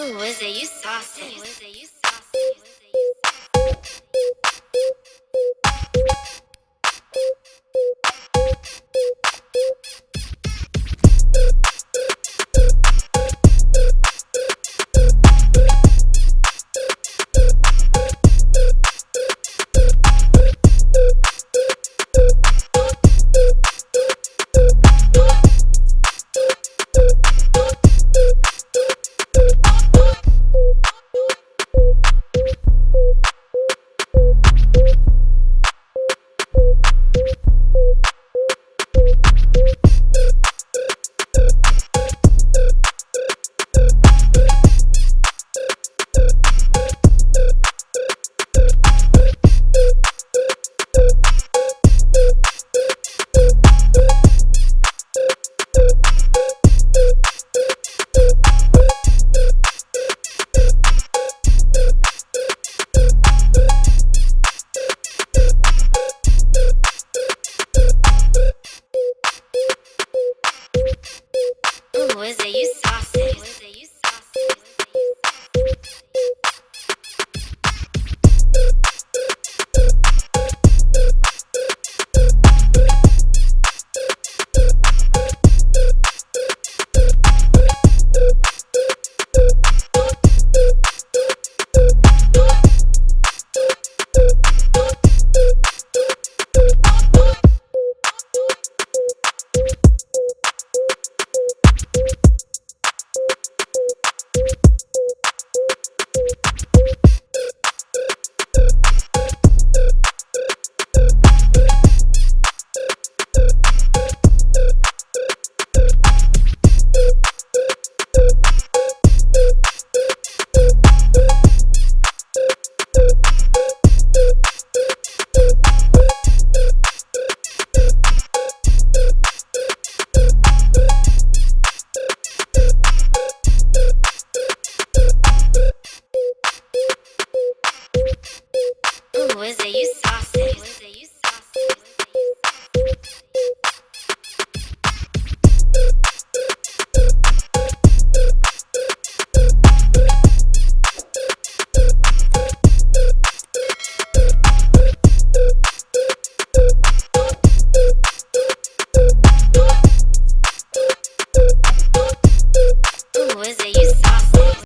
Who is it? You saucy.